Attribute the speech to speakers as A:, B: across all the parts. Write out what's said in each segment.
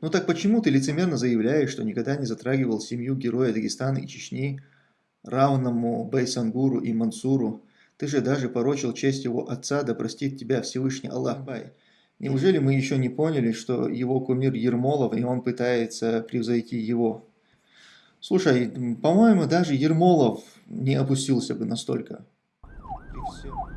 A: Ну так почему ты лицемерно заявляешь, что никогда не затрагивал семью героя Дагестана и Чечни, равному Байсангуру и Мансуру? Ты же даже порочил честь его отца, да простит тебя Всевышний Аллах Бай. Неужели мы еще не поняли, что его кумир Ермолов, и он пытается превзойти его? Слушай, по-моему, даже Ермолов не опустился бы настолько. И все.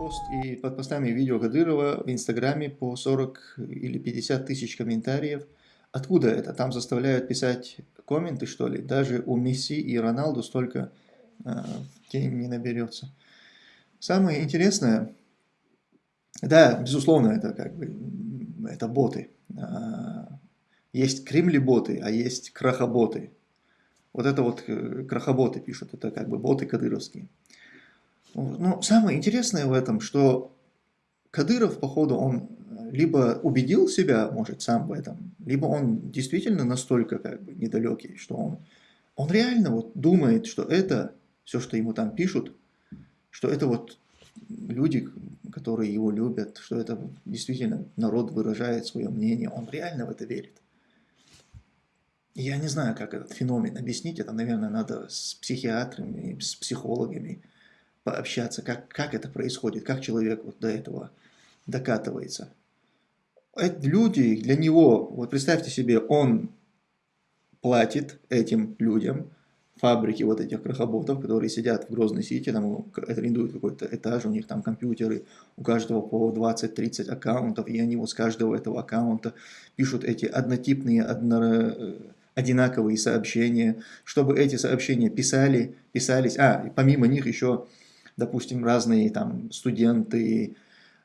A: Пост и под постами видео Кадырова в Инстаграме по 40 или 50 тысяч комментариев. Откуда это? Там заставляют писать комменты, что ли? Даже у Месси и Роналду столько э, тень не наберется. Самое интересное, да, безусловно, это как бы, это боты. А, есть кремли-боты, а есть крахоботы. Вот это вот э, крахоботы пишут, это как бы боты кадыровские. Но самое интересное в этом, что Кадыров, походу, он либо убедил себя, может, сам в этом, либо он действительно настолько как бы недалекий, что он, он реально вот думает, что это, все, что ему там пишут, что это вот люди, которые его любят, что это действительно народ выражает свое мнение, он реально в это верит. Я не знаю, как этот феномен объяснить, это, наверное, надо с психиатрами, с психологами, пообщаться, как, как это происходит, как человек вот до этого докатывается. Это люди, для него, вот представьте себе, он платит этим людям, фабрики вот этих крохоботов, которые сидят в Грозной Сити, там арендуют какой-то этаж, у них там компьютеры, у каждого по 20-30 аккаунтов, и они вот с каждого этого аккаунта пишут эти однотипные, одно, одинаковые сообщения, чтобы эти сообщения писали, писались, а, помимо них еще допустим, разные там студенты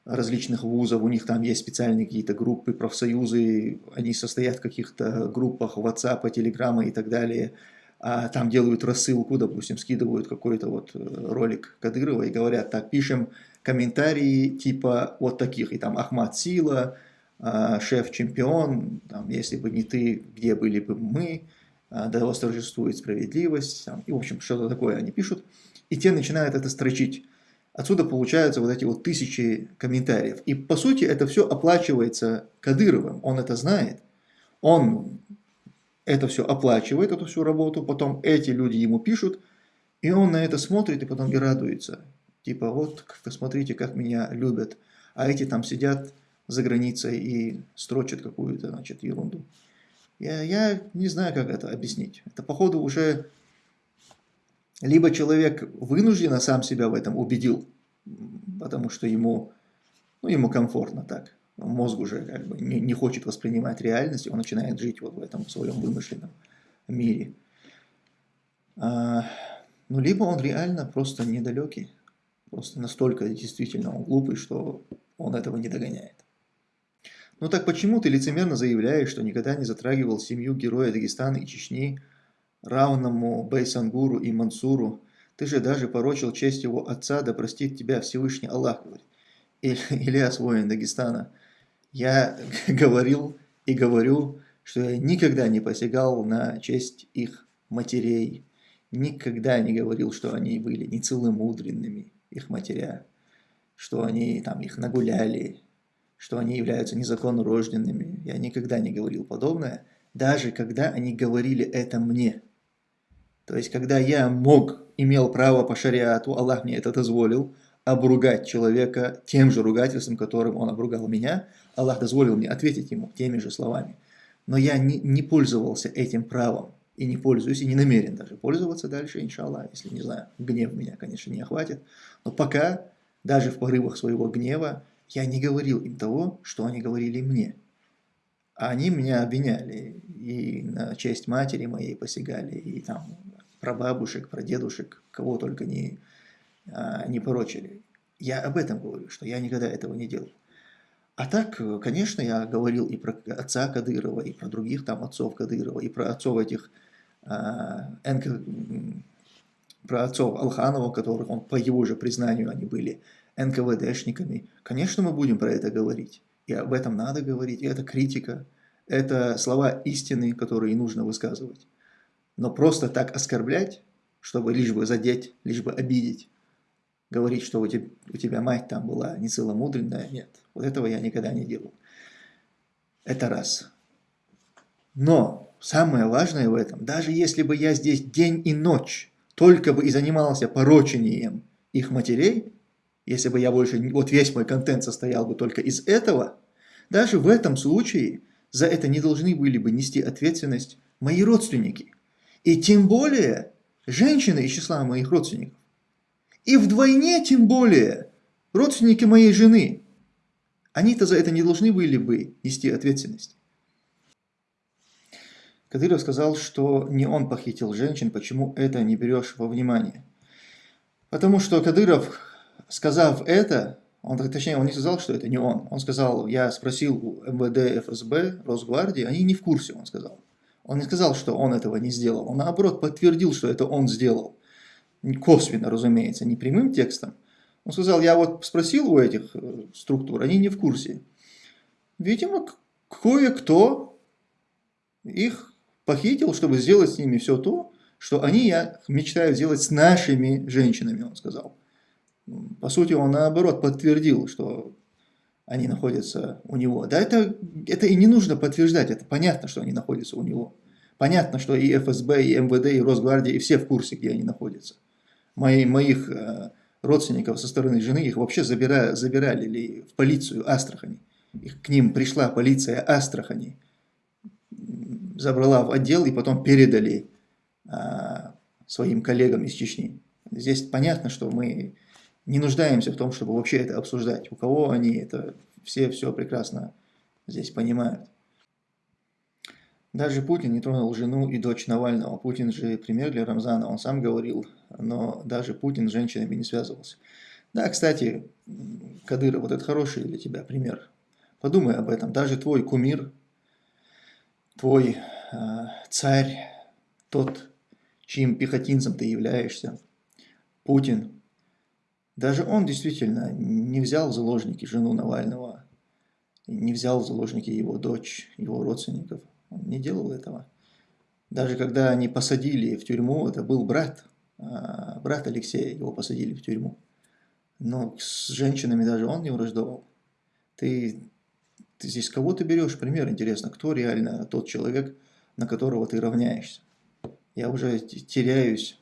A: различных вузов, у них там есть специальные какие-то группы, профсоюзы, они состоят в каких-то группах WhatsApp, Telegram и так далее, а там делают рассылку, допустим, скидывают какой-то вот э, ролик Кадырова и говорят, так, пишем комментарии типа вот таких, и там Ахмад Сила, а, шеф-чемпион, если бы не ты, где были бы мы, а, да восторжествует справедливость, там, и, в общем, что-то такое они пишут и те начинают это строчить. Отсюда получаются вот эти вот тысячи комментариев. И по сути это все оплачивается Кадыровым, он это знает. Он это все оплачивает, эту всю работу, потом эти люди ему пишут, и он на это смотрит и потом и радуется. Типа вот, смотрите, как меня любят. А эти там сидят за границей и строчат какую-то значит, ерунду. Я, я не знаю, как это объяснить. Это, походу, уже либо человек вынужденно сам себя в этом убедил, потому что ему, ну, ему комфортно так. Мозг уже как бы не, не хочет воспринимать реальность, он начинает жить вот в этом своем вымышленном мире. А, ну, либо он реально просто недалекий, просто настолько действительно он глупый, что он этого не догоняет. Ну так почему ты лицемерно заявляешь, что никогда не затрагивал семью героя Дагестана и Чечни, равному Байсангуру и Мансуру, ты же даже порочил честь его отца, да простит тебя Всевышний Аллах, говорит. Ильяс, воин Дагестана, я говорил и говорю, что я никогда не посягал на честь их матерей, никогда не говорил, что они были нецеломудренными, их матеря, что они там их нагуляли, что они являются незаконно рожденными. Я никогда не говорил подобное, даже когда они говорили это мне. То есть, когда я мог, имел право по шариату, Аллах мне это дозволил, обругать человека тем же ругательством, которым он обругал меня, Аллах дозволил мне ответить ему теми же словами. Но я не, не пользовался этим правом, и не пользуюсь, и не намерен даже пользоваться дальше, иншаллах, если, не знаю, гнев меня, конечно, не охватит. Но пока, даже в порывах своего гнева, я не говорил им того, что они говорили мне. А они меня обвиняли, и на честь матери моей посягали, и там про бабушек, про дедушек, кого только не, а, не порочили. Я об этом говорю, что я никогда этого не делал. А так, конечно, я говорил и про отца Кадырова, и про других там отцов Кадырова, и про отцов этих, а, НК, про отцов Алханова, которых он, по его же признанию, они были НКВДшниками. Конечно, мы будем про это говорить. И об этом надо говорить. И это критика. Это слова истины, которые нужно высказывать. Но просто так оскорблять, чтобы лишь бы задеть, лишь бы обидеть, говорить, что у тебя, у тебя мать там была не целомудренная, нет. Вот этого я никогда не делал. Это раз. Но самое важное в этом, даже если бы я здесь день и ночь только бы и занимался порочением их матерей, если бы я больше, вот весь мой контент состоял бы только из этого, даже в этом случае за это не должны были бы нести ответственность мои родственники. И тем более женщины из числа моих родственников. И вдвойне тем более родственники моей жены. Они-то за это не должны были бы нести ответственность. Кадыров сказал, что не он похитил женщин, почему это не берешь во внимание. Потому что Кадыров, сказав это, он, точнее, он не сказал, что это не он. Он сказал, я спросил у МВД, ФСБ, Росгвардии, они не в курсе, он сказал. Он не сказал, что он этого не сделал. Он, наоборот, подтвердил, что это он сделал. Косвенно, разумеется, не прямым текстом. Он сказал, я вот спросил у этих э, структур, они не в курсе. Видимо, кое-кто их похитил, чтобы сделать с ними все то, что они я мечтаю сделать с нашими женщинами, он сказал. По сути, он наоборот подтвердил, что они находятся у него. Да это, это и не нужно подтверждать, это понятно, что они находятся у него. Понятно, что и ФСБ, и МВД, и Росгвардия, и все в курсе, где они находятся. Мои, моих э, родственников со стороны жены, их вообще забира, забирали ли в полицию Астрахани. Их, к ним пришла полиция Астрахани, забрала в отдел и потом передали а, своим коллегам из Чечни. Здесь понятно, что мы не нуждаемся в том, чтобы вообще это обсуждать. У кого они это, все все прекрасно здесь понимают. Даже Путин не тронул жену и дочь Навального. Путин же пример для Рамзана, он сам говорил, но даже Путин с женщинами не связывался. Да, кстати, Кадыров, вот это хороший для тебя пример. Подумай об этом. Даже твой кумир, твой э, царь, тот, чьим пехотинцем ты являешься, Путин, даже он действительно не взял в заложники жену Навального, не взял в заложники его дочь, его родственников. Он не делал этого. Даже когда они посадили в тюрьму, это был брат, а, брат Алексея, его посадили в тюрьму. Но с женщинами даже он не враждовал. Ты, ты здесь кого ты берешь пример, интересно, кто реально тот человек, на которого ты равняешься? Я уже теряюсь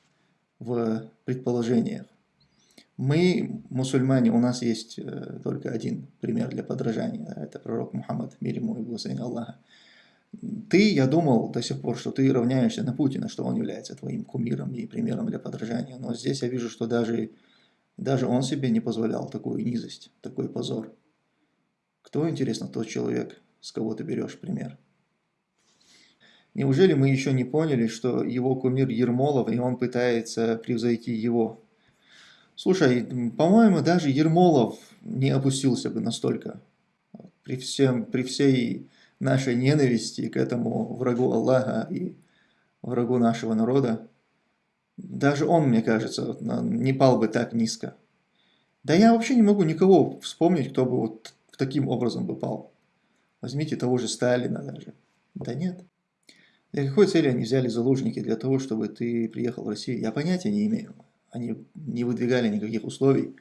A: в предположениях. Мы, мусульмане, у нас есть э, только один пример для подражания. Это пророк Мухаммад, мир ему и благословение Аллаха. Ты, я думал до сих пор, что ты равняешься на Путина, что он является твоим кумиром и примером для подражания. Но здесь я вижу, что даже, даже он себе не позволял такую низость, такой позор. Кто, интересно, тот человек, с кого ты берешь пример? Неужели мы еще не поняли, что его кумир Ермолов, и он пытается превзойти его? Слушай, по-моему, даже Ермолов не опустился бы настолько. При, всем, при всей нашей ненависти к этому врагу Аллаха и врагу нашего народа, даже он, мне кажется, не пал бы так низко. Да я вообще не могу никого вспомнить, кто бы вот таким образом бы пал. Возьмите того же Сталина даже. Да нет. Для какой цели они взяли заложники? Для того, чтобы ты приехал в Россию? Я понятия не имею. Они не выдвигали никаких условий.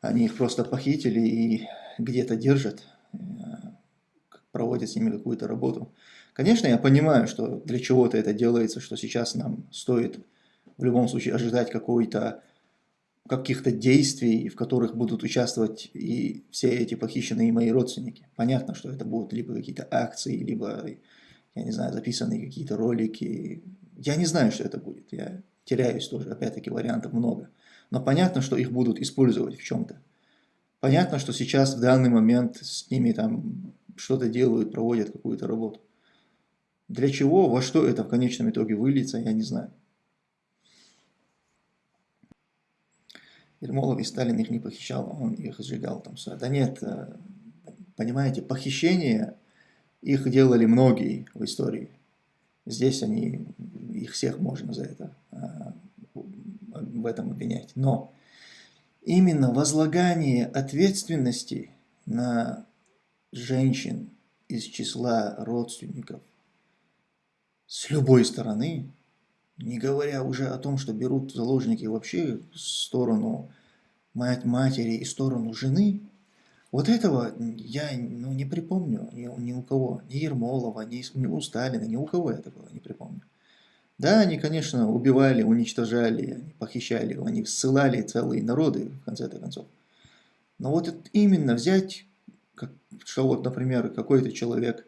A: Они их просто похитили и где-то держат, э, проводят с ними какую-то работу. Конечно, я понимаю, что для чего-то это делается, что сейчас нам стоит в любом случае ожидать какой-то каких-то действий, в которых будут участвовать и все эти похищенные мои родственники. Понятно, что это будут либо какие-то акции, либо, я не знаю, записанные какие-то ролики. Я не знаю, что это будет. Я теряюсь тоже, опять-таки вариантов много. Но понятно, что их будут использовать в чем-то. Понятно, что сейчас в данный момент с ними там что-то делают, проводят какую-то работу. Для чего, во что это в конечном итоге выльется, я не знаю. Ермолов и Сталин их не похищал, он их сжигал там. Да нет, э, понимаете, похищение их делали многие в истории. Здесь они, их всех можно за это а, в этом обвинять. Но именно возлагание ответственности на женщин из числа родственников с любой стороны, не говоря уже о том, что берут заложники вообще сторону мать матери и сторону жены, вот этого я ну, не припомню ни, ни у кого, ни Ермолова, ни, ни у Сталина, ни у кого я такого не припомню. Да, они, конечно, убивали, уничтожали, похищали, они ссылали целые народы, в конце-то концов. Но вот именно взять, как, что вот, например, какой-то человек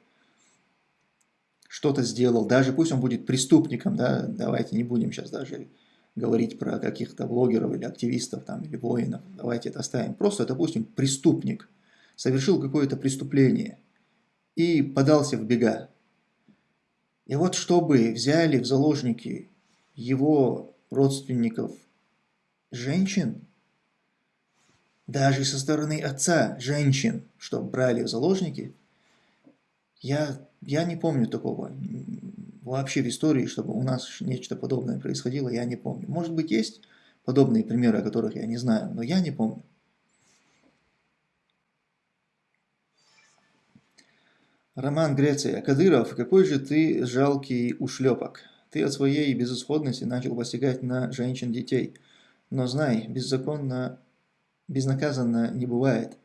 A: что-то сделал, даже пусть он будет преступником, да, давайте не будем сейчас даже говорить про каких-то блогеров или активистов там, или воинов, давайте это оставим. Просто, допустим, преступник совершил какое-то преступление и подался в бега. И вот чтобы взяли в заложники его родственников женщин, даже со стороны отца женщин, что брали в заложники, я, я не помню такого вообще в истории, чтобы у нас нечто подобное происходило, я не помню. Может быть, есть подобные примеры, о которых я не знаю, но я не помню. Роман Греция. Кадыров, какой же ты жалкий ушлепок. Ты от своей безысходности начал посягать на женщин детей. Но знай, беззаконно, безнаказанно не бывает.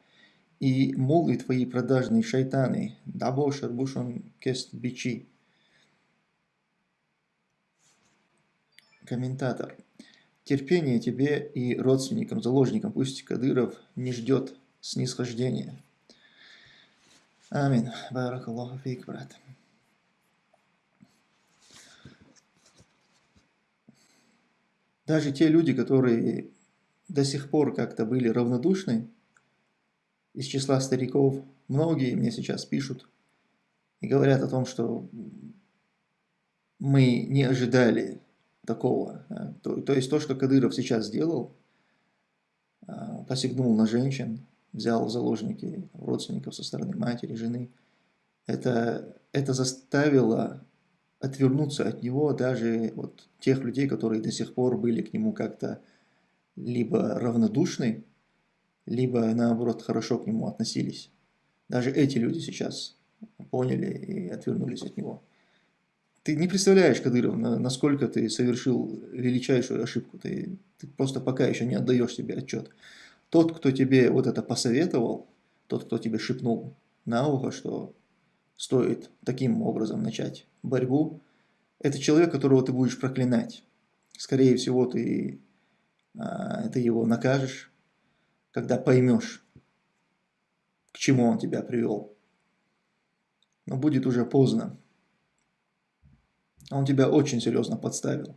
A: И молвы твои продажные шайтаны, дабо шарбушон кест бичи. Комментатор. Терпение тебе и родственникам, заложникам, пусть Кадыров не ждет снисхождения. Амин. Баракаллаху фейк, брат. Даже те люди, которые до сих пор как-то были равнодушны, из числа стариков, многие мне сейчас пишут и говорят о том, что мы не ожидали такого. То, то есть то, что Кадыров сейчас сделал, а, посягнул на женщин, взял в заложники родственников со стороны матери, жены, это, это заставило отвернуться от него даже вот тех людей, которые до сих пор были к нему как-то либо равнодушны, либо наоборот хорошо к нему относились. Даже эти люди сейчас поняли и отвернулись от него. Ты не представляешь, Кадыров, насколько ты совершил величайшую ошибку. Ты, ты просто пока еще не отдаешь себе отчет. Тот, кто тебе вот это посоветовал, тот, кто тебе шепнул на ухо, что стоит таким образом начать борьбу, это человек, которого ты будешь проклинать. Скорее всего, ты, а, ты его накажешь, когда поймешь, к чему он тебя привел. Но будет уже поздно. Он тебя очень серьезно подставил.